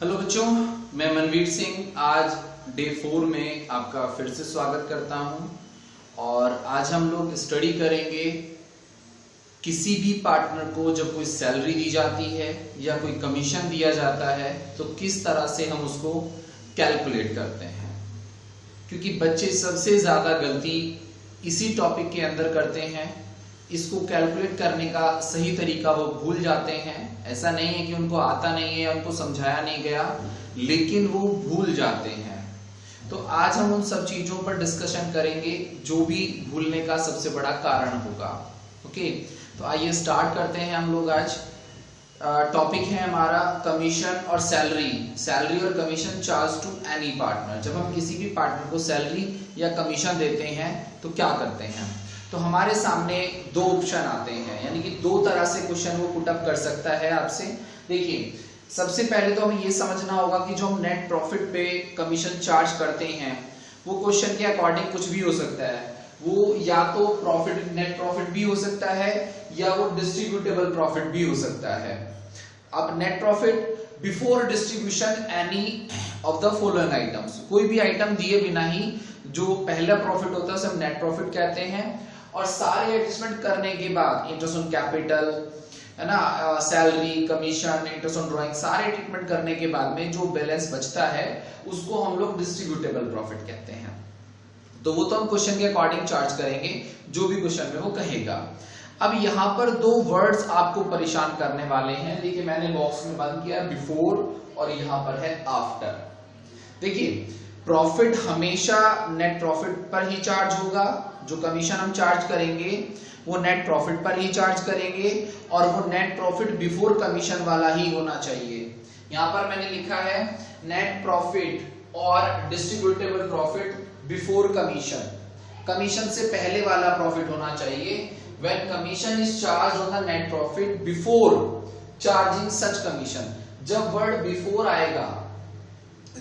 Hello बच्चों, मैं मनवीर सिंह। आज डे फोर में आपका फिर से स्वागत करता हूँ। और आज हम लोग स्टडी करेंगे किसी भी पार्टनर को जब कोई सैलरी दी जाती है या कोई कमीशन दिया जाता है तो किस तरह से हम उसको कैलकुलेट करते हैं। क्योंकि बच्चे सबसे ज़्यादा गलती इसी टॉपिक के अंदर करते हैं। इसको कैलकुलेट करने का सही तरीका वो भूल जाते हैं। ऐसा नहीं है कि उनको आता नहीं है, उनको समझाया नहीं गया, लेकिन वो भूल जाते हैं। तो आज हम उन सब चीज़ों पर डिस्कशन करेंगे, जो भी भूलने का सबसे बड़ा कारण होगा। ओके तो आइए स्टार्ट करते हैं हम लोग आज। टॉपिक है हमारा कमीशन और सैलरी सैलरी और commission charge to any partner जब हम किसी भी पार्टनर को सैलरी या कमीशन देते हैं तो क्या करते हैं तो हमारे सामने दो ऑप्शन आते हैं। यानी कि दो तरह से क्वेश्चन वो पुटअप कर सकता है आपसे। देखिए, सबसे पहले तो हमें ये समझना होगा कि जो हम नेट प्रॉफिट पे कमीशन चार्ज करते हैं, वो क्वेश्चन के अकॉर्डिंग कुछ भी हो सकता है। वो या तो प्रॉफिट नेट प्रॉफिट भी हो सकता है, या वो डिस्ट्रीब्यूटेबल प्रॉफिट भी हो सकता है। अब net profit before distribution any of the following items कोई भी आइटम दिए बिना ही जो पहला प्रॉफिट होता है, उसे हम नेट प्रॉफिट कहते हैं। और सारे एडजस्टमेंट करने के बाद इंटरेस्ट ऑन कैपिटल है ना salary commission interest on drawing सारे ट्रीटमेंट करने के बाद में जो बैलेंस बचता है, उसको हम लोग डिस्ट्रीब्यूटेबल प्रॉफिट कहते हैं। तो वो तो हम क्वेश्चन के अकॉर्डिंग चार्ज करेंगे, जो भी क्वेश्चन में वो कहेगा। अब यहाँ पर दो वर्ड्स आपको परेशान करने वाले हैं। देखिए, मैंने बॉक्स में बंद किया बिफोर और यहाँ पर है आफ्टर देखिए प्रॉफिट हमेशा नेट प्रॉफिट पर ही चार्ज होगा। जो कमीशन हम चार्ज करेंगे, वो नेट प्रॉफिट पर ही चार्ज करेंगे और वो नेट प्रॉफिट बिफोर कमीशन वाला ही होना चाहिए। यहाँ पर मैंने लिखा है नेट प्रॉफिट और distributable profit before commission commission से पहले वाला प्रॉफिट होना चाहिए। When commission is charge on the net profit before charging such commission जब वर्ड बिफोर आएगा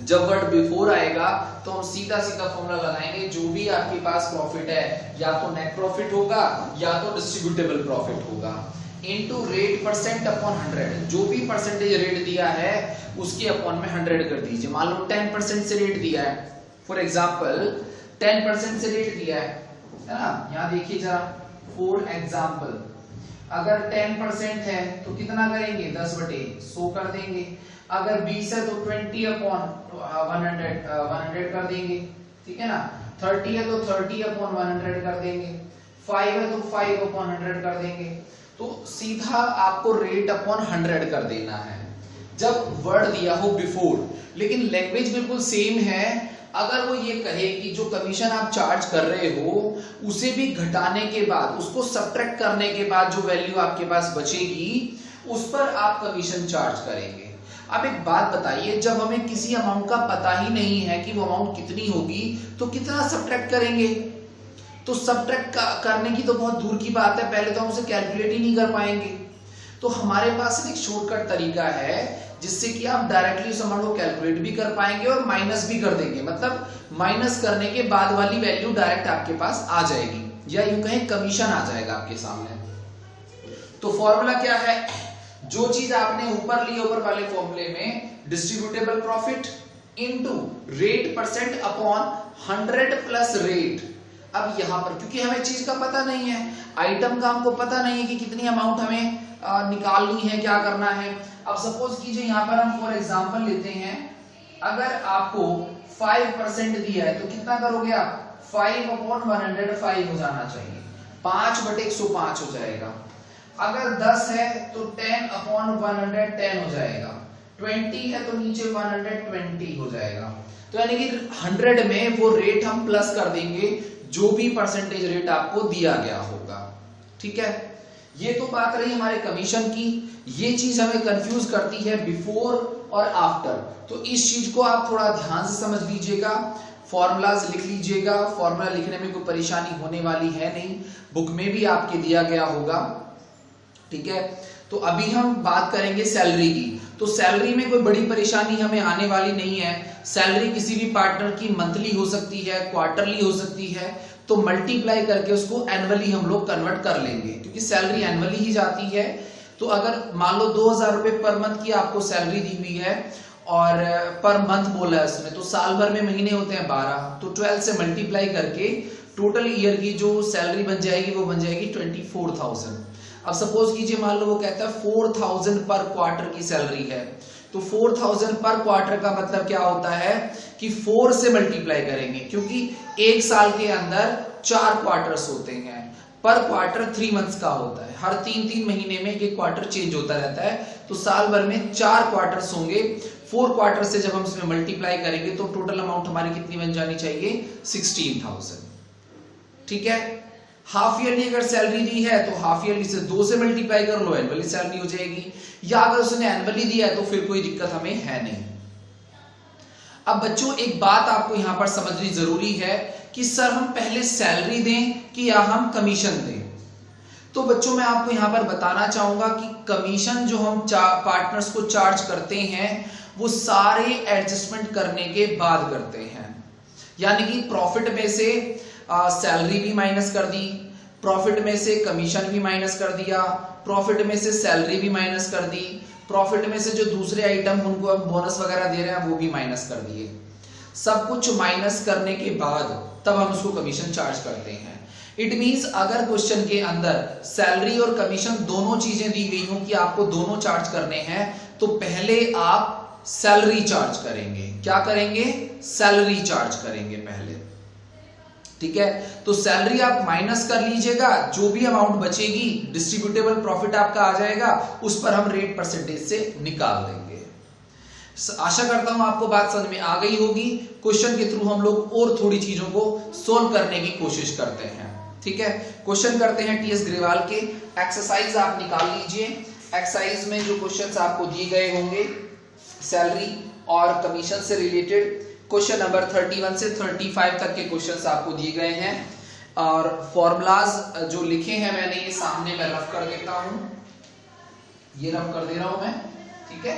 जब वर्ड बिफोर आएगा तो हम सीधा सीधा फॉर्मूला लगाएँगे, जो भी आपके पास प्रॉफिट है, या तो नेट प्रॉफिट होगा, या तो डिस्ट्रीब्यूटेबल प्रॉफिट होगा। Into rate percent upon hundred जो भी परसेंटेज रेट दिया है, उसके अपॉन में हंड्रेड कर दीजिए। मान लो टेन परसेंट से रेट दिया है। फॉर एग्ज़ाम्पल टेन परसेंट से रेट दिया है ना? यहाँ देखिए जरा फॉर एग्ज़ाम्पल अगर टेन परसेंट है तो कितना करेंगे? दस बटे सौ कर देंगे। अगर 20 है तो 20 upon one hundred one hundred कर देंगे। ठीक है ना? 30 है तो 30 अपॉन वन हंड्रेड कर देंगे। 5 है तो 5 अपॉन हंड्रेड कर देंगे। तो सीधा आपको रेट अपॉन हंड्रेड कर देना है। जब वर्ड दिया हो बिफोर लेकिन लैंग्वेज बिल्कुल सेम है अगर वो ये कहे कि जो कमीशन आप चार्ज कर रहे हो, उसे भी घटाने के बाद, उसको सब्ट्रैक्ट करने के बाद जो वैल्यू आपके पास बचेगी, उस पर आप कमीशन चार्ज करेंगे। अब एक बात बताइए, जब हमें किसी अमाउंट का पता ही नहीं है कि वो अमाउंट कितनी होगी तो कितना सब्ट्रैक्ट करेंगे? तो सब्ट्रैक्ट करने की तो बहुत दूर की बात है, पहले तो हम उसे कैलकुलेट ही नहीं कर पाएँगे। तो हमारे पास एक शॉर्टकट तरीका है जिससे कि आप डायरेक्टली उस अमाउंट को कैलकुलेट भी कर पाएँगे और माइनस भी कर देंगे। मतलब माइनस करने के बाद वाली वैल्यू डायरेक्ट आपके पास आ जाएगी या यूँ कहें कमीशन आ जाएगा आपके सामने। तो फॉर्मूला क्या है? जो चीज़ आपने ऊपर ली, ऊपर वाले फॉर्मूले में distributable profit into rate percent upon hundred plus rate अब यहाँ पर, क्योंकि हमें चीज़ का पता नहीं है आइटम का हमको पता नहीं है कि कितनी अमाउंट हमें निकालनी है, क्या करना है। अब सपोज़ कीजिए यहाँ पर हम फॉर एग्जांपल लेते हैं, अगर आपको फाइव परसेंट दिया है तो कितना करोगे आप? Five upon one hundred five हो जाना चाहिए। पाँच बटे एक सौ पाँच हो जाएगा। अगर 10 है तो 10 अपॉन वन हंड्रेड टेन हो जाएगा। 20 है तो नीचे 120 हो जाएगा। तो यानी कि 100 में वो रेट हम प्लस कर देंगे, जो भी परसेंटेज रेट आपको दिया गया होगा। ठीक है? ये तो बात रही हमारे कमीशन की, ये चीज़ हमें कंफ्यूज करती है बिफोर और आफ्टर तो इस चीज़ को आप थोड़ा ध्यान से समझ लीजिएगा फॉर्मूलाज लिख लीजिएगा फॉर्मूला लिखने में कोई परेशानी होने वाली है नहीं बुक में भी आपके दिया गया होगा, ठीक है? तो अभी हम बात करेंगे सैलरी की. तो सैलरी में कोई बड़ी परेशानी हमें आने वाली नहीं है. सैलरी किसी भी पार्टनर की मंथली हो सकती है क्वार्टरली हो सकती है. तो मल्टीप्लाई करके उसको एनुअली हम लोग कन्वर्ट कर लेंगे। क्योंकि सैलरी एनुअली ही जाती है। तो अगर मान लो दो हज़ार रुपए पर मंथ की आपको सैलरी दी हुई है, और पर मंथ बोला है उसने तो साल भर में महीने होते हैं बारह। तो ट्वेल्व से मल्टीप्लाई करके टोटल ईयर की जो सैलरी बन जाएगी, वो बन जाएगी ट्वेंटी फोर थाउज़ेंड अब सपोज़ कीजिए मान लो वो कहता है फोर थाउज़ेंड पर क्वार्टर की सैलरी है। तो फोर थाउज़ेंड पर क्वार्टर का मतलब क्या होता है कि फोर से मल्टीप्लाई करेंगे, क्योंकि एक साल के अंदर चार क्वार्टर्स होते हैं। पर क्वार्टर थ्री मंथ्स का होता है। हर तीन तीन महीने में एक क्वार्टर चेंज होता रहता है। तो साल भर में चार क्वार्टर्स होंगे। फोर क्वार्टर से जब हम इसमें मल्टीप्लाई करेंगे तो टोटल अमाउंट हमारी कितनी बन जानी चाहिए? सिक्सटीन थाउज़ेंड ठीक है? हाफ़ ईयरली अगर सैलरी दी है तो हाफ़ ईयरली से दो से मल्टीप्लाई कर लो एनुअली सैलरी हो जाएगी। या अगर उसने एनुअली दिया है तो फिर कोई दिक्कत हमें है नहीं। अब बच्चों, एक बात आपको यहाँ पर समझनी ज़रूरी है कि सर, हम पहले सैलरी दें कि या हम कमीशन दें? तो बच्चों, मैं आपको यहाँ पर बताना चाहूँगा कि कमीशन जो हम पार्टनर्स को चार्ज करते हैं, वो सारे एडजस्टमेंट करने के बाद करते हैं। यानी कि प्रॉफिट में से सैलरी भी माइनस कर दी प्रॉफिट में से कमीशन भी माइनस कर दिया प्रॉफिट में से सैलरी भी माइनस कर दी प्रॉफिट में से जो दूसरे आइटम उनको हम बोनस वगैरह दे रहे हैं, वो भी माइनस कर दिए। सब कुछ माइनस करने के बाद तब हम उसको कमीशन चार्ज करते हैं। इट मींस अगर क्वेश्चन के अंदर सैलरी और कमीशन दोनों चीज़ें दी गई हो कि आपको दोनों चार्ज करने हैं तो पहले आप सैलरी चार्ज करेंगे। क्या करेंगे? सैलरी चार्ज करेंगे पहले। ठीक है? तो सैलरी आप माइनस कर लीजिएगा, जो भी अमाउंट बचेगी डिस्ट्रीब्यूटेबल प्रॉफिट आपका आ जाएगा, उस पर हम रेट परसेंटेज से निकाल देंगे। आशा करता हूँ आपको बात समझ में आ गई होगी। क्वेश्चन के थ्रू हम लोग और थोड़ी चीज़ों को सोल्व करने की कोशिश करते हैं। ठीक है? क्वेश्चन करते हैं टीएस ग्रेवाल के। एक्सरसाइज आप निकाल लीजिए। एक्सरसाइज में जो क्वेश्चंस आपको दिए गए होंगे सैलरी और कमीशन से रिलेटेड क्वेश्चन नंबर 31 से 35 तक के क्वेश्चंस आपको दिए गए हैं। और फॉर्मूलाज जो लिखे हैं मैंने, ये सामने मैं रफ कर देता हूँ। ये रफ कर दे रहा हूँ मैं, ठीक है?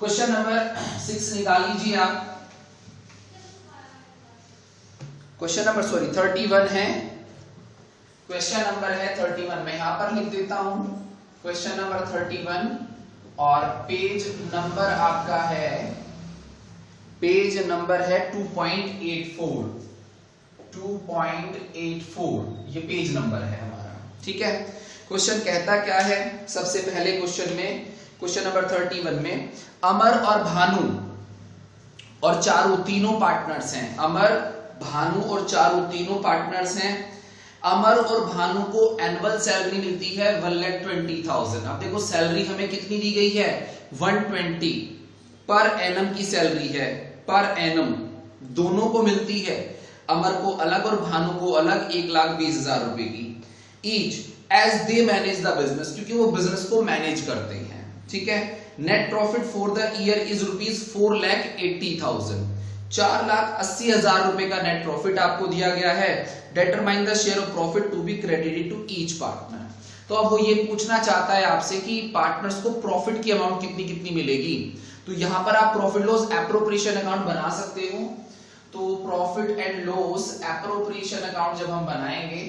क्वेश्चन नंबर सिक्स निकाल लीजिए आप। Question number sorry thirty one है। क्वेश्चन नंबर है थर्टी वन। मैं यहाँ पर लिख देता हूँ। क्वेश्चन नंबर थर्टी वन और पेज नंबर आपका है। पेज नंबर है 2.84 2.84 ये पेज नंबर है हमारा। ठीक है? क्वेश्चन कहता क्या है? सबसे पहले क्वेश्चन में क्वेश्चन नंबर 31 में, अमर और भानु और चारों तीनों पार्टनर्स हैं। अमर, भानु और चारों तीनों पार्टनर्स हैं। अमर और भानु को एनुअल सैलरी मिलती है वन लैख ट्वेंटी थाउज़ेंड अब देखो सैलरी हमें कितनी दी गई है? वन ट्वेंटी पर एनम की सैलरी है। पर एनम दोनों को मिलती है। अमर को अलग और भानु को अलग एक लाख बीस हज़ार रुपए की। Each as they manage the business क्योंकि वो बिज़नेस को मैनेज करते हैं। ठीक है? Net profit for the year is rupees four lakh eighty thousand चार लाख अस्सी हज़ार रुपए का नेट प्रॉफिट आपको दिया गया है। Determine the share of profit to be credited to each partner तो अब वो ये पूछना चाहता है आपसे कि पार्टनर्स को प्रॉफिट की अमाउंट कितनी कितनी मिलेगी? तो यहाँ पर आप प्रॉफिट लॉस एप्रोप्रिएशन अकाउंट बना सकते हो। तो profit and loss appropriation account जब हम बनाएँगे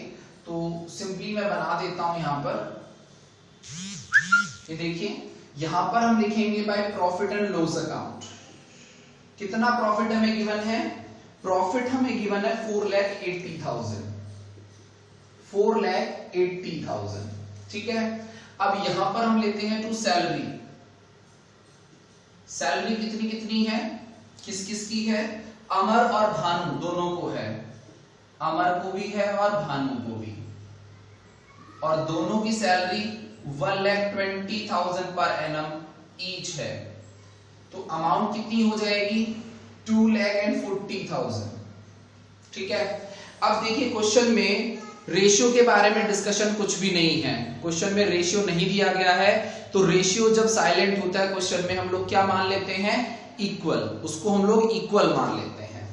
तो सिंपली मैं बना देता हूँ यहाँ पर। ये देखिए, यहाँ पर हम लिखेंगे by profit and loss account कितना प्रॉफिट हमें गिवन है? प्रॉफिट हमें गिवन है four lakh eighty thousand four lakh eighty thousand ठीक है? अब यहाँ पर हम लेते हैं टू सैलरी सैलरी कितनी कितनी है? किस किस की है? अमर और भानु, दोनों को है। अमर को भी है और भानु को भी। और दोनों की salary one lakh twenty thousand per annum each है। तो अमाउंट कितनी हो जाएगी? Two lakh and forty thousand. ठीक है? अब देखिए, क्वेश्चन में रेशियो के बारे में डिस्कशन कुछ भी नहीं है। क्वेश्चन में रेशियो नहीं दिया गया है। तो रेशियो जब साइलेंट होता है क्वेश्चन में, हम लोग क्या मान लेते हैं? इक्वल उसको हम लोग इक्वल मान लेते हैं।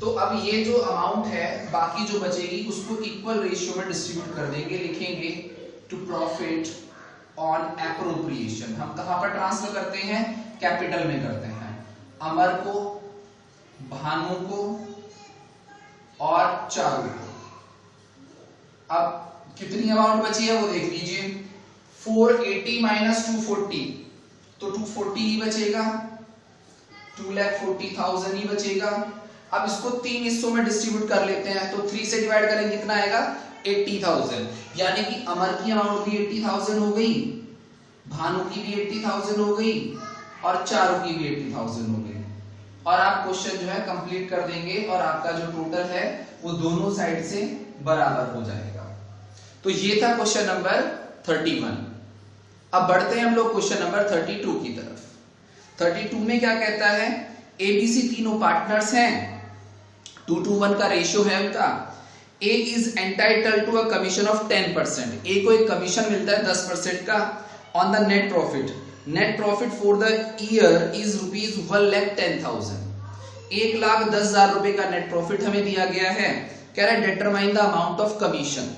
तो अब ये जो अमाउंट है, बाकी जो बचेगी, उसको इक्वल रेशियो में डिस्ट्रीब्यूट कर देंगे, लिखेंगे टू प्रॉफिट ऑन एप्रोप्रिएशन हम कहाँ पर ट्रांसफ़र करते हैं? कैपिटल में करते हैं। अमर को भानु को और चारू को। अब कितनी अमाउंट बची है वो देख लीजिए। 480 एटी माइनस टू तो 240 ही बचेगा। टू लैख फोर्टी ही बचेगा। अब इसको तीन हिस्सों में डिस्ट्रीब्यूट कर लेते हैं तो थ्री से डिवाइड करेंगे कितना आएगा? एट्टी थाउज़ेंड यानी कि अमर की अमाउंट भी एट्टी थाउज़ेंड हो गई, भानु की भी एट्टी थाउज़ेंड हो गई, और चारों की भी एट्टी थाउज़ेंड हो गई। और आप क्वेश्चन जो है कंप्लीट कर देंगे और आपका जो टोटल है वो दोनों साइड से बराबर हो जाएगा। तो ये था क्वेश्चन नंबर थर्टी वन। अब बढ़ते हैं हम लोग क्वेश्चन नंबर थर्टी टू की तरफ़। थर्टी टू में क्या कहता है? एबीसी तीनों पार्टनर्स हैं। टू टू वन का रेशियो है उनका। A is entitle to a commission of ten percent A को एक कमीशन मिलता है दस परसेंट का। On the net profit net profit for the year is rupees one lakh ten thousand एक लाख दस हज़ार रुपए का नेट प्रॉफिट हमें दिया गया है। कह रहा है determine the amount of commission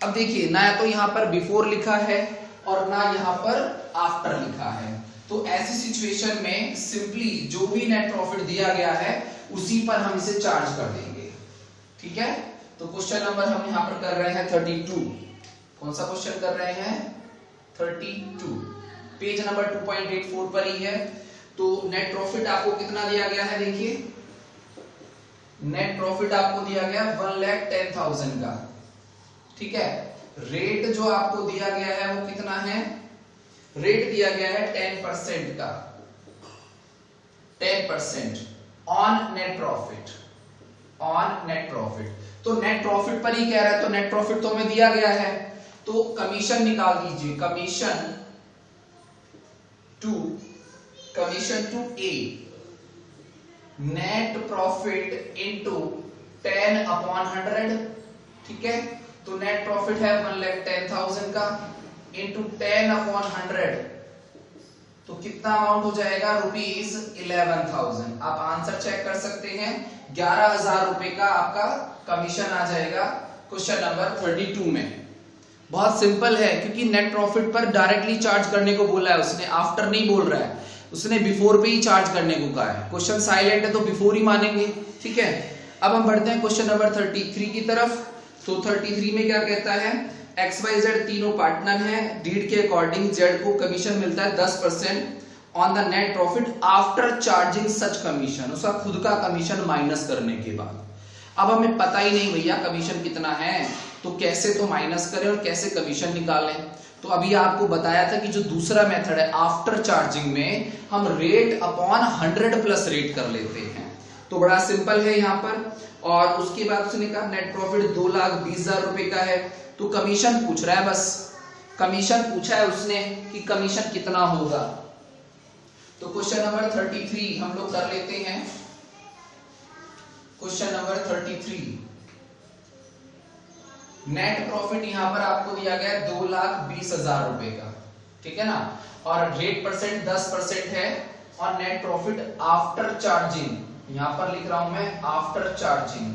अब देखिए, ना तो यहाँ पर बिफोर लिखा है और ना यहाँ पर आफ्टर लिखा है। तो ऐसी सिचुएशन में सिंपली जो भी नेट प्रॉफिट दिया गया है, उसी पर हम इसे चार्ज कर देंगे। ठीक है? तो क्वेश्चन नंबर हम यहाँ पर कर रहे हैं थर्टी टू कौन सा क्वेश्चन कर रहे हैं? Thirty two page number two point eight four पर ही है। तो नेट प्रॉफिट आपको कितना दिया गया है देखिए। नेट प्रॉफिट आपको दिया गया वन लैख टेन थाउज़ेंड का। ठीक है? रेट जो आपको दिया गया है वो कितना है? रेट दिया गया है टेन परसेंट का। Ten percent on net profit on net profit तो नेट प्रॉफिट पर ही कह रहा है तो नेट प्रॉफिट तो हमें दिया गया है। तो कमीशन निकाल दीजिए। Commission to commission to A net profit into ten upon hundred ठीक है? तो नेट प्रॉफिट है वन लैख टेन थाउज़ेंड का इंटू टेन अपॉन हंड्रेड तो कितना अमाउंट हो जाएगा? रुपीज़ इलेवन थाउज़ेंड आप आंसर चेक कर सकते हैं। ग्यारह हज़ार रुपए का आपका कमीशन आ जाएगा। क्वेश्चन नंबर थर्टी टू में। बहुत सिंपल है, क्योंकि नेट प्रॉफिट पर डायरेक्टली चार्ज करने को बोला है उसने आफ्टर नहीं बोल रहा है। उसने बिफोर पे ही चार्ज करने को कहा है। क्वेश्चन साइलेंट है तो बिफोर ही मानेंगे, ठीक है? अब हम बढ़ते हैं क्वेश्चन नंबर थर्टी थ्री की तरफ़। तो थर्टी थ्री में क्या कहता है? एक्स वाई जेड तीनों पार्टनर हैं डीड के अकॉर्डिंग जेड को कमीशन मिलता है दस percent on the net profit after charging such commission उसका खुद का कमीशन माइनस करने के बाद। अब हमें पता ही नहीं भैया कमीशन कितना है। तो कैसे तो माइनस करें और कैसे कमीशन निकालें? तो अभी आपको बताया था कि जो दूसरा मेथड है आफ्टर चार्जिंग में हम rate upon hundred plus rate कर लेते हैं। तो बड़ा सिंपल है यहाँ पर। और उसके बाद उसने कहा नेट प्रॉफिट दो लाख बीस हज़ार रुपए का है। तो कमीशन पूछ रहा है बस। कमीशन पूछा है उसने कि कमीशन कितना होगा। तो क्वेश्चन नंबर थर्टी थ्री हम लोग कर लेते हैं। Question number thirty three net profit यहाँ पर आपको दिया गया है दो लाख बीस हज़ार रुपए का, ठीक है ना? और रेट परसेंट दस परसेंट है और नेट प्रॉफिट आफ्टर चार्जिंग यहाँ पर लिख रहा हूँ मैं after charging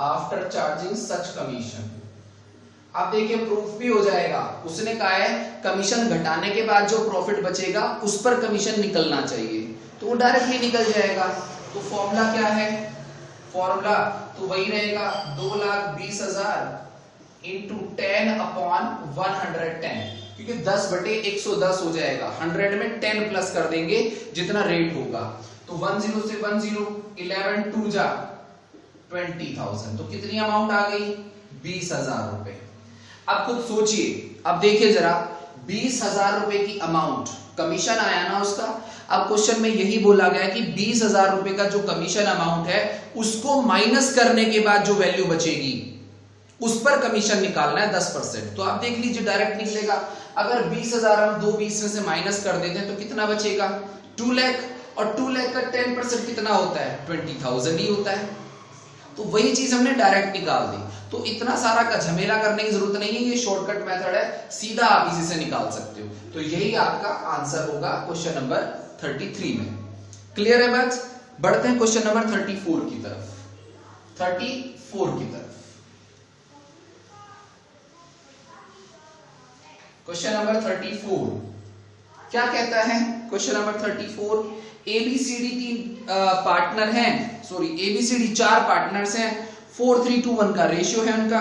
after charging such commission आप देखिए प्रूफ भी हो जाएगा। उसने कहा है कमीशन घटाने के बाद जो प्रॉफिट बचेगा, उस पर कमीशन निकलना चाहिए। तो वो डायरेक्टली निकल जाएगा। तो फॉर्मूला क्या है? फॉर्मूला तो वही रहेगा दो लाख बीस हज़ार into ten upon one hundred ten क्योंकि दस बटे एक सौ दस हो जाएगा। हंड्रेड में टेन प्लस कर देंगे, जितना रेट होगा। तो वन ज़ीरो से वन ज़ीरो इलेवन टू जा ट्वेंटी थाउज़ेंड तो कितनी अमाउंट आ गई? बीस हज़ार रुपए। अब खुद सोचिए, अब देखिए जरा, बीस हज़ार रुपए की अमाउंट कमीशन आया ना उसका? अब क्वेश्चन में यही बोला गया कि बीस हज़ार रुपए का जो कमीशन अमाउंट है, उसको माइनस करने के बाद जो वैल्यू बचेगी, उस पर कमीशन निकालना है दस परसेंट। तो आप देख लीजिए डायरेक्ट निकलेगा। अगर बीस हज़ार हम दो बीस में से माइनस कर देते हैं तो कितना बचेगा? टू लैख और टू लैख का टेन परसेंट कितना होता है? ट्वेंटी थाउज़ेंड ही होता है। तो वही चीज़ हमने डायरेक्ट निकाल दी। तो इतना सारा का झमेला करने की ज़रूरत नहीं है, ये शॉर्टकट मेथड है। सीधा आप इसी से निकाल सकते हो। तो यही आपका आंसर होगा क्वेश्चन नंबर थर्टी थ्री में। क्लियर है बात? बढ़ते हैं क्वेश्चन नंबर थर्टी फोर की तरफ़। थर्टी फोर की तरफ़। क्वेश्चन नंबर थर्टी फोर क्या कहता है? Question number thirty four ABCD तीन पार्टनर हैं। सॉरी एबीसीडी चार पार्टनर्स हैं। फोर थ्री टू वन का रेशियो है उनका।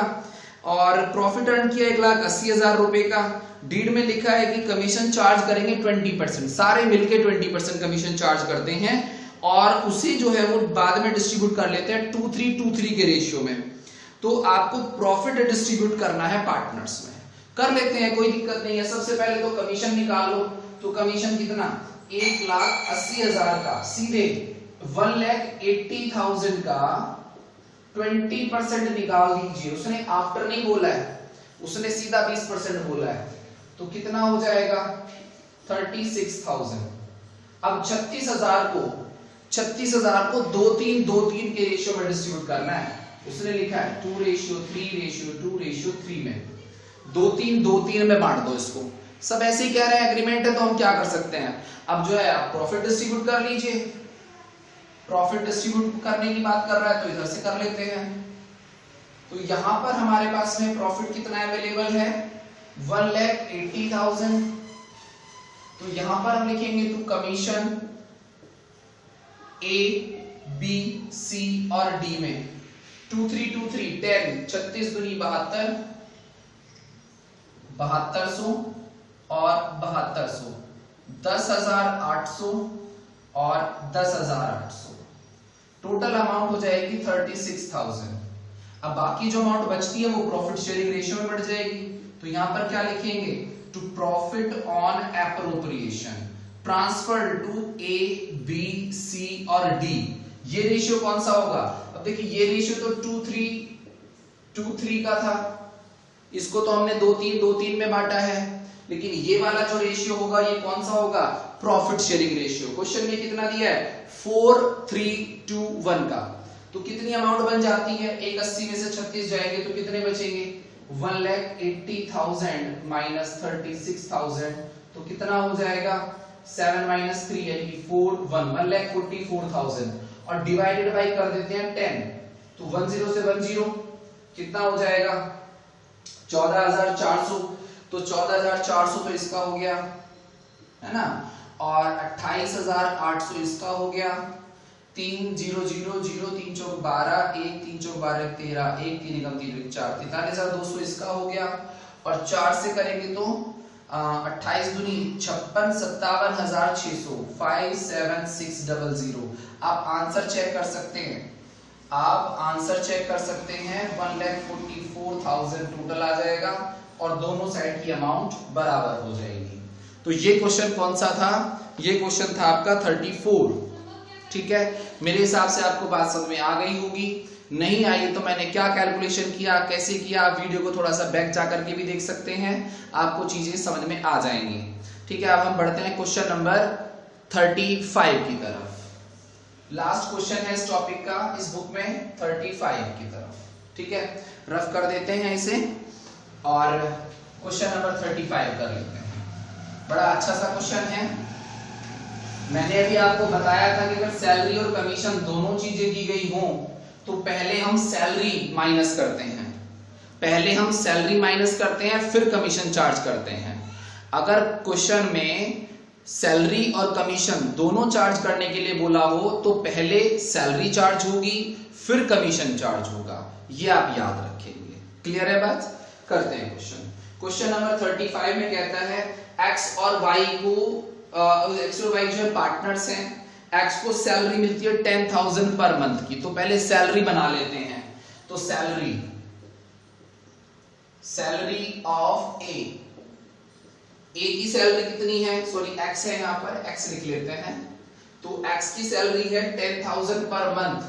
और प्रॉफिट अर्न किया एक लाख अस्सी हज़ार रुपए का। डीड में लिखा है कि कमीशन चार्ज करेंगे ट्वेंटी परसेंट सारे मिलके ट्वेंटी परसेंट कमीशन चार्ज करते हैं और उसे जो है वो बाद में डिस्ट्रीब्यूट कर लेते हैं टू थ्री टू थ्री के रेशियो में। तो आपको प्रॉफिट डिस्ट्रीब्यूट करना है पार्टनर्स में। कर लेते हैं, कोई दिक्कत नहीं है। सबसे पहले तो कमीशन निकालो। तो कमीशन कितना? एक लाख अस्सी हज़ार का। सीधे वन लैख एट्टी थाउज़ेंड का ट्वेंटी परसेंट निकाल दीजिए। उसने आफ्टर नहीं बोला है। उसने सीधा बीस परसेंट बोला है। तो कितना हो जाएगा? Thirty six thousand. अब छत्तीस हज़ार को, छत्तीस हज़ार को दो तीन दो तीन के रेशियो में डिस्ट्रीब्यूट करना है। उसने लिखा है two ratio three ratio two ratio three में। दो तीन दो तीन में बांट दो इसको। सब ऐसे ही कह रहे हैं एग्रीमेंट है तो हम क्या कर सकते हैं? अब जो है आप प्रॉफिट डिस्ट्रीब्यूट कर लीजिए। प्रॉफिट डिस्ट्रीब्यूट करने की बात कर रहा है तो इधर से कर लेते हैं। तो यहाँ पर हमारे पास में प्रॉफिट कितना अवेलेबल है? वन लैख एट्टी थाउज़ेंड तो यहाँ पर हम लिखेंगे to commission A B C और डी में। Two three two three ten छत्तीस दुनी बहत्तर बहत्तर सो और बहत्तर सो। दस हज़ार आठ सौ और दस हज़ार आठ सौ। टोटल अमाउंट हो जाएगी थर्टी सिक्स थाउज़ेंड अब बाकी जो अमाउंट बचती है, वो प्रॉफिट शेयरिंग रेशियो में बढ़ जाएगी। तो यहाँ पर क्या लिखेंगे? To profit on appropriation transfer to A B C और डी ये रेशियो कौन सा होगा? अब देखिए, ये रेशियो तो टू थ्री टू थ्री का था। इसको तो हमने दो, तीन दो, तीन में बांटा है। लेकिन ये वाला जो रेशियो होगा, ये कौन सा होगा? प्रॉफिट शेयरिंग रेशियो क्वेश्चन में कितना दिया है? फोर थ्री टू वन का। तो कितनी अमाउंट बन जाती है? एक अस्सी में से छत्तीस जाएँगे तो कितने बचेंगे? One lakh eighty thousand minus thirty six thousand तो कितना हो जाएगा? सेवन माइनस थ्री यानी four one one lakh forty four thousand और डिवाइडेड बाई कर देते हैं टेन तो वन ज़ीरो से वन ज़ीरो कितना हो जाएगा? चौदह हज़ार चार सौ तो चौदह हज़ार चार सौ तो इसका हो गया, है ना? और अट्ठाईस हज़ार आठ सौ इसका हो गया। तीन ज़ीरो ज़ीरो ज़ीरो तीन चौक बारह, एक तीन चौक बारह तेरह एक तीन एकम तीन चार तैतालीस हज़ार दो सौ इसका हो गया। और चार से करेंगे तो अट्ठाईस दुनी छप्पन, सत्तावन हज़ार छह सौ five seven six double zero आप आंसर चेक कर सकते हैं। आप आंसर चेक कर सकते हैं। One lakh forty four thousand total आ जाएगा। और दोनों साइड की अमाउंट बराबर हो जाएगी। तो ये क्वेश्चन कौन सा था? ये क्वेश्चन था आपका थर्टी फोर ठीक है? मेरे हिसाब से आपको बात समझ में आ गई होगी। नहीं आई तो मैंने क्या कैलकुलेशन किया, कैसे किया? आप वीडियो को थोड़ा सा बैक जा करके भी देख सकते हैं। आपको चीज़ें समझ में आ जाएँगी। ठीक है, अब हम बढ़ते हैं क्वेश्चन नंबर थर्टी फाइव की तरफ़। लास्ट क्वेश्चन है इस टॉपिक का, इस बुक में थर्टी फाइव की तरफ़। ठीक है? रफ कर देते हैं इसे। और क्वेश्चन नंबर थर्टी फाइव कर लेते हैं बड़ा अच्छा सा क्वेश्चन है। मैंने अभी आपको बताया था कि अगर सैलरी और कमीशन दोनों चीज़ें दी गई हों तो पहले हम सैलरी माइनस करते हैं। पहले हम सैलरी माइनस करते हैं, फिर कमीशन चार्ज करते हैं। अगर क्वेश्चन में सैलरी और कमीशन दोनों चार्ज करने के लिए बोला हो तो पहले सैलरी चार्ज होगी, फिर कमीशन चार्ज होगा। ये आप याद रखेंगे। क्लियर है बात? करते हैं question question number thirty five में कहता है एक्स और वाई को एक्स और वाई जो है पार्टनर्स हैं एक्स को सैलरी मिलती है टेन थाउज़ेंड पर मंथ की. तो पहले सैलरी बना लेते हैं. तो salary salary of A A की सैलरी कितनी है? सॉरी एक्स है यहाँ पर एक्स लिख लेते हैं. तो एक्स की सैलरी है टेन थाउज़ेंड पर मंथ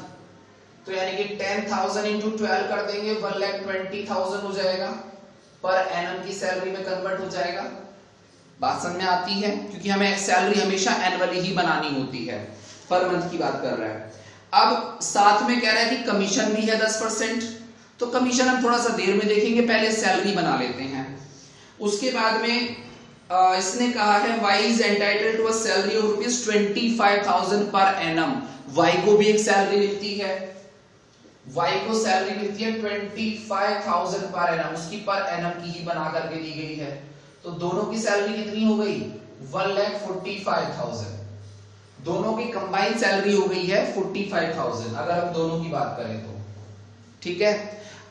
तो यानी कि टेन थाउज़ेंड इंटू ट्वेल्व कर देंगे वन लैख ट्वेंटी थाउज़ेंड हो जाएगा। पर एनम की सैलरी में कन्वर्ट हो जाएगा। बात समझ में आती है? क्योंकि हमें सैलरी हमेशा एनुअली ही बनानी होती है। पर मंथ की बात कर रहा है। अब साथ में कह रहा है कि कमीशन भी है दस परसेंट। तो कमीशन हम थोड़ा सा देर में देखेंगे, पहले सैलरी बना लेते हैं। उसके बाद में इसने कहा है Y is entitle to a salary of rupees twenty five thousand per annum Y को भी एक सैलरी मिलती है। वाई को सैलरी मिलती है twenty five thousand per annum उसकी पर एनम की ही बना करके दी गई है। तो दोनों की सैलरी कितनी हो गई? One lakh forty five thousand दोनों की कंबाइंड सैलरी हो गई है फोर्टी फाइव थाउज़ेंड अगर हम दोनों की बात करें तो। ठीक है?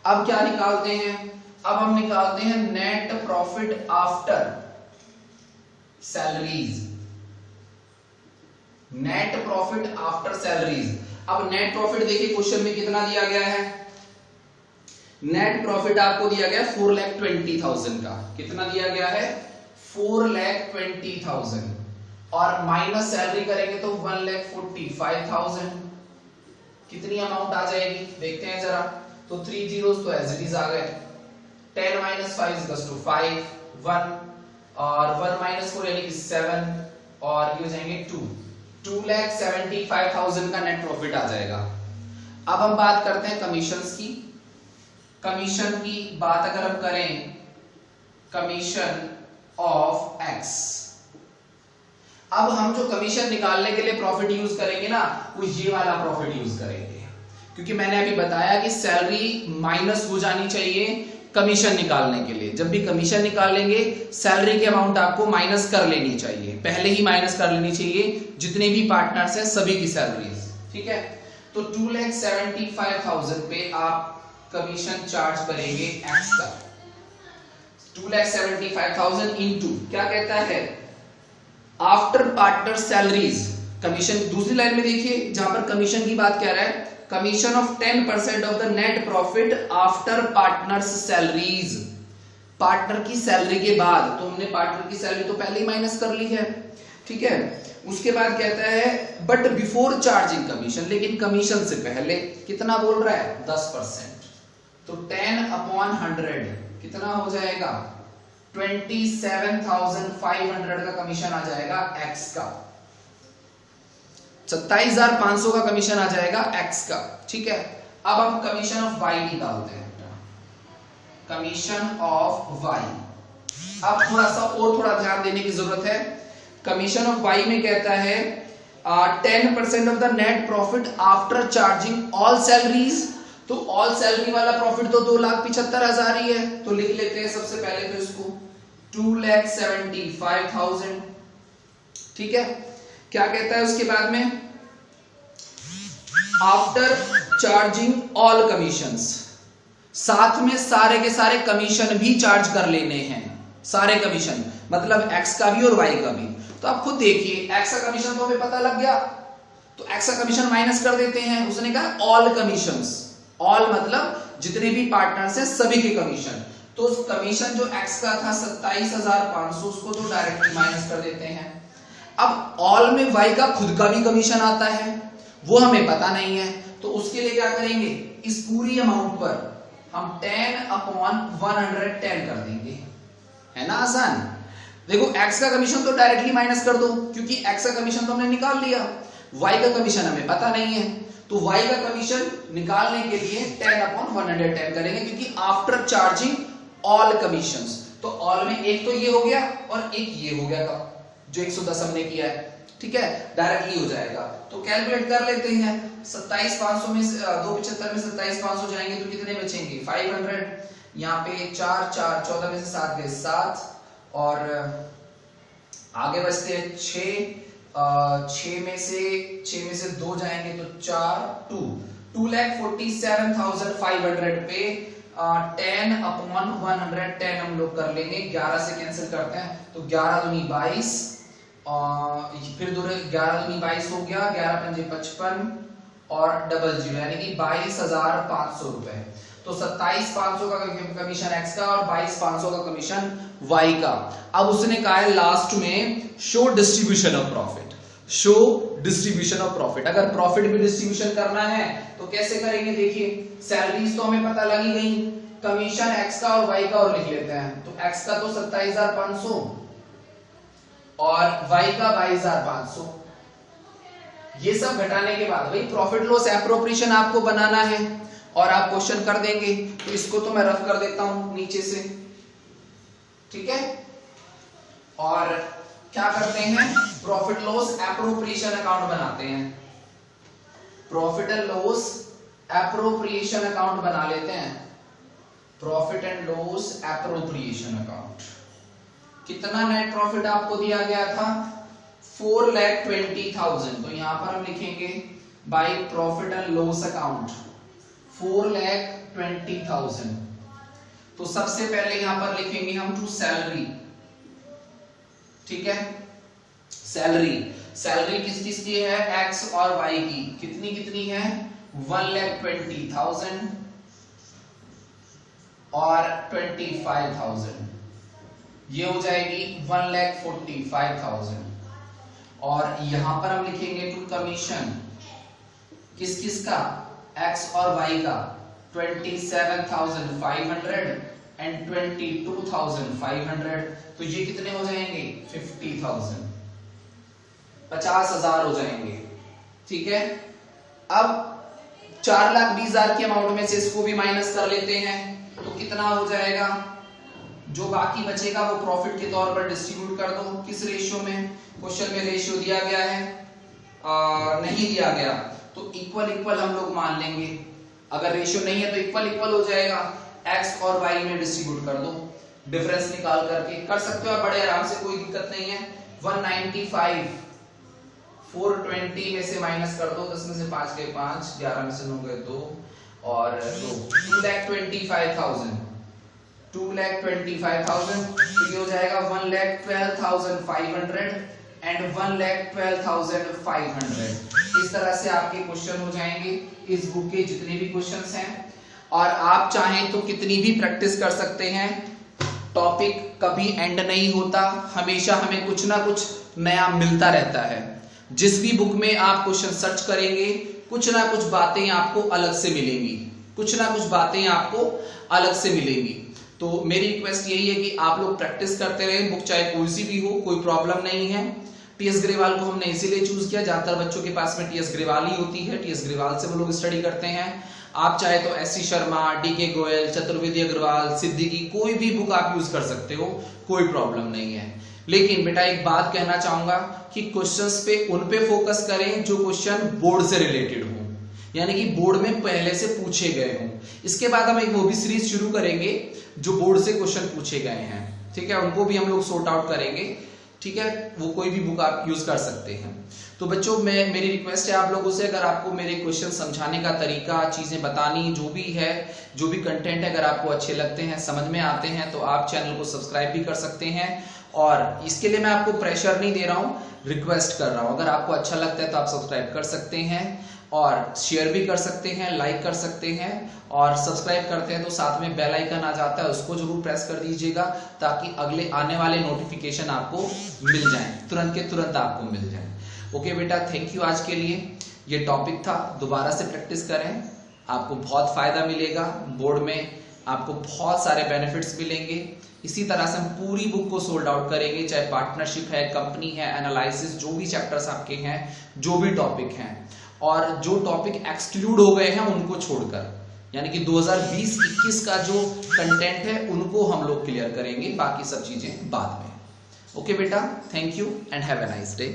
अब क्या निकालते हैं? अब हम निकालते हैं net profit after salaries net profit after salaries अब नेट प्रॉफिट देखिए क्वेश्चन में कितना दिया गया है? नेट प्रॉफिट आपको दिया गया फोर लैख ट्वेंटी थाउज़ेंड का। कितना दिया गया है? फोर लैख ट्वेंटी थाउज़ेंड और माइनस सैलरी करेंगे तो one lakh forty five thousand कितनी अमाउंट आ जाएगी? देखते हैं जरा। तो थ्री ज़ीरो तो एज इट इज़ आ गए। Ten minus five is two five one और वन माइनस फोर यानी कि सेवन और ये हो जाएँगे two two lakh seventy five thousand का नेट प्रॉफिट आ जाएगा। अब हम बात करते हैं कमीशन की। कमीशन की बात अगर हम करें कमीशन ऑफ़ एक्स अब हम जो कमीशन निकालने के लिए प्रॉफिट यूज़ करेंगे ना, वो ये वाला प्रॉफिट यूज़ करेंगे। क्योंकि मैंने अभी बताया कि सैलरी माइनस हो जानी चाहिए। कमीशन निकालने के लिए। जब भी कमीशन निकालेंगे सैलरी के अमाउंट आपको माइनस कर लेनी चाहिए। पहले ही माइनस कर लेनी चाहिए, जितने भी पार्टनर्स हैं, सभी की सैलरीज ठीक है? तो two lakh seventy five thousand पे आप कमीशन चार्ज करेंगे एक्स का two lakh seventy five thousand into क्या कहता है? आफ्टर पार्टनर सैलरीज कमीशन दूसरी लाइन में देखिए, जहाँ पर कमीशन की बात कह रहा है commission of ten percent of the net profit after partners salaries partner की सैलरी के बाद तो हमने पार्टनर की सैलरी तो पहले ही माइनस कर ली है ठीक है? उसके बाद कहता है बट बिफोर चार्जिंग कमीशन लेकिन कमीशन से पहले कितना बोल रहा है? दस परसेंट। तो टेन अपॉन हंड्रेड कितना हो जाएगा? 27,500 का कमीशन आ जाएगा एक्स का। 27,500 का कमीशन आ जाएगा एक्स का ठीक है? अब हम कमीशन ऑफ़ वाई निकालते हैं कमीशन ऑफ़ वाई अब थोड़ा सा और थोड़ा ध्यान देने की ज़रूरत है। कमीशन ऑफ़ वाई में कहता है ten percent of the net profit after charging all salaries तो ऑल सैलरी वाला प्रॉफिट तो दो लाख पिछहत्तर हज़ार ही है। तो लिख लेते हैं सबसे पहले तो इसको। Two lakh seventy five thousand ठीक है? क्या कहता है उसके बाद में? आफ्टर चार्जिंग ऑल कमीशन साथ में सारे के सारे कमीशन भी चार्ज कर लेने हैं। सारे कमीशन मतलब एक्स का भी और वाई का भी। तो आप खुद देखिए एक्स का कमीशन तो हमें पता लग गया। तो एक्स का कमीशन माइनस कर देते हैं। उसने कहा ऑल कमीशन ऑल मतलब जितने भी पार्टनर्स हैं, सभी के कमीशन तो कमीशन जो एक्स का था, सत्ताईस हज़ार पाँच सौ, उसको तो डायरेक्टली माइनस कर देते हैं। अब ऑल में वाई का खुद का भी कमीशन आता है, वो हमें पता नहीं है तो उसके लिए क्या करेंगे? इस पूरी अमाउंट पर हम ten upon one hundred ten कर देंगे। है ना, आसान? देखो एक्स का कमीशन तो डायरेक्टली माइनस कर दो, क्योंकि एक्स का कमीशन तो हमने निकाल लिया। वाई का कमीशन हमें पता नहीं है तो y का कमीशन निकालने के लिए 10 अपॉन वन करेंगे, क्योंकि आफ्टर चार्जिंग ऑल कमीशन तो ऑल में एक तो ये हो गया और एक ये हो गया जो 110 हमने किया है, ठीक है? डायरेक्टली हो जाएगा। तो कैलकुलेट कर लेते हैं। सत्ताईस पाँच में दो पिछहत्तर में सत्ताईस पाँच सौ जाएँगे तो कितने बचेंगे? फाइव हंड्रेड यहाँ पे चार चार, चौदह में से सात गए, सात। और आगे बचते हैं छ छ में से छ में से दो जाएँगे तो चार, two. Two lakh forty seven thousand five hundred पे ten upon one hundred ten हम लोग कर लेंगे। ग्यारह से कैंसिल करते हैं तो ग्यारह दूनी बाईस। फिर दो ग्यारह बाईस हो गया, ग्यारह पंजे पचपन और डबल ज़ीरो, यानी कि बाईस हज़ार पाँच सौ रुपए। तो सत्ताईस पाँच सौ का कमीशन एक्स का और बाईस पाँच सौ का कमीशन वाई का। अब उसने कहा है लास्ट में show distribution of profit show distribution of profit अगर प्रॉफिट भी डिस्ट्रीब्यूशन करना है तो कैसे करेंगे देखिए। सैलरीज तो हमें पता लगी गई। कमीशन एक्स का और वाई का और लिख लेते हैं। तो एक्स का तो सत्ताईस हज़ार पाँच सौ। और वाई का बाईस हज़ार पाँच सौ ये सब घटाने के बाद, भाई प्रॉफिट लॉस एप्रोप्रिएशन आपको बनाना है और आप क्वेश्चन कर देंगे तो इसको तो मैं रफ कर देता हूँ नीचे से। ठीक है? और क्या करते हैं? प्रॉफिट लॉस एप्रोप्रिएशन अकाउंट बनाते हैं। Profit and loss appropriation account बना लेते हैं। Profit and loss appropriation account कितना नेट प्रॉफिट आपको दिया गया था? फोर लैख ट्वेंटी थाउज़ेंड तो यहाँ पर हम लिखेंगे by profit and loss account four lakh twenty thousand तो सबसे पहले यहाँ पर लिखेंगे हम टू सैलरी ठीक है? सैलरी सैलरी किस किस की है? एक्स और वाई की. कितनी कितनी है? वन लैख ट्वेंटी थाउज़ेंड और ट्वेंटी फाइव थाउज़ेंड ये हो जाएगी one lakh forty five thousand और यहाँ पर हम लिखेंगे टू कमीशन किस किस का? एक्स और वाई का। Twenty seven thousand five hundred and twenty two thousand five hundred तो ये कितने हो जाएँगे? फिफ्टी थाउज़ेंड पचास हज़ार हो जाएँगे। ठीक है? अब चार लाख बीस हज़ार के अमाउंट में से इसको भी माइनस कर लेते हैं। तो कितना हो जाएगा? जो बाकी बचेगा वो प्रॉफिट के तौर पर डिस्ट्रीब्यूट कर दो। किस रेशियो में? क्वेश्चन में रेशियो दिया गया है। आ, नहीं दिया गया तो इक्वल इक्वल हम लोग मान लेंगे। अगर रेशियो नहीं है तो इक्वल इक्वल हो जाएगा। एक्स और वाई में डिस्ट्रीब्यूट कर दो। डिफरेंस निकाल करके कर सकते हो आप बड़े आराम से कोई दिक्कत नहीं है। 195 420 में से माइनस कर दो दस में से पाँच गए पाँच ग्यारह में से नौ गए दो और दो। Two lakh twenty five thousand two lakh twenty five thousand तो ये हो जाएगा one lakh twelve thousand five hundred and one lakh twelve thousand five hundred इस तरह से आपके क्वेश्चन हो जाएँगे, इस बुक के जितने भी क्वेश्चन हैं। और आप चाहें तो कितनी भी प्रैक्टिस कर सकते हैं। टॉपिक कभी एंड नहीं होता, हमेशा हमें कुछ ना कुछ नया मिलता रहता है। जिस भी बुक में आप क्वेश्चन सर्च करेंगे, कुछ ना कुछ बातें आपको अलग से मिलेंगी। कुछ ना कुछ बातें आपको अलग से मिलेंगी। तो मेरी रिक्वेस्ट यही है कि आप लोग प्रैक्टिस करते रहें। बुक चाहे कोई सी भी हो, कोई प्रॉब्लम नहीं है। टीएस ग्रेवाल को हमने इसीलिए चूज़ किया, ज़्यादातर बच्चों के पास में टीएस ग्रेवाल ही होती है। टीएस ग्रेवाल से वो लोग स्टडी करते हैं। आप चाहे तो एस सी शर्मा डी के गोयल चतुर्वेदी अग्रवाल सिद्दीकी कोई भी बुक आप यूज़ कर सकते हो, कोई प्रॉब्लम नहीं है। लेकिन बेटा एक बात कहना चाहूँगा कि क्वेश्चंस पे उन पे फोकस करें जो क्वेश्चन बोर्ड से रिलेटेड हो। यानी कि बोर्ड में पहले से पूछे गए हों। इसके बाद हम एक वो भी सीरीज़ शुरू करेंगे, जो बोर्ड से क्वेश्चन पूछे गए हैं। ठीक है? उनको भी हम लोग सोर्ट आउट करेंगे। ठीक है? वो कोई भी बुक आप यूज़ कर सकते हैं। तो बच्चों, मैं, मेरी रिक्वेस्ट है आप लोगों से, अगर आपको मेरे क्वेश्चन समझाने का तरीका, चीज़ें बतानी, जो भी है, जो भी कंटेंट अगर आपको अच्छे लगते हैं, समझ में आते हैं तो आप चैनल को सब्सक्राइब भी कर सकते हैं। और इसके लिए मैं आपको प्रेशर नहीं दे रहा हूँ रिक्वेस्ट कर रहा हूँ। अगर आपको अच्छा लगता है तो आप सब्सक्राइब कर सकते हैं। और शेयर भी कर सकते हैं लाइक कर सकते हैं और सब्सक्राइब करते हैं तो साथ में बेल आइकन आ जाता है, उसको ज़रूर प्रेस कर दीजिएगा ताकि अगले आने वाले नोटिफिकेशन आपको मिल जाए, तुरंत के तुरंत आपको मिल जाए। ओके बेटा थैंक यू आज के लिए। ये टॉपिक था, दोबारा से प्रैक्टिस करें, आपको बहुत फ़ायदा मिलेगा बोर्ड में आपको बहुत सारे बेनिफिट्स मिलेंगे। इसी तरह से हम पूरी बुक को सोल्ड आउट करेंगे, चाहे पार्टनरशिप है कंपनी है एनालिसिस जो भी चैप्टर्स आपके हैं, जो भी टॉपिक हैं। और जो टॉपिक एक्सक्लूड हो गए हैं, उनको छोड़कर। यानी कि 2020-21 का जो कंटेंट है, उनको हम लोग क्लियर करेंगे, बाकी सब चीज़ें बाद में। ओके बेटा thank you and have a nice day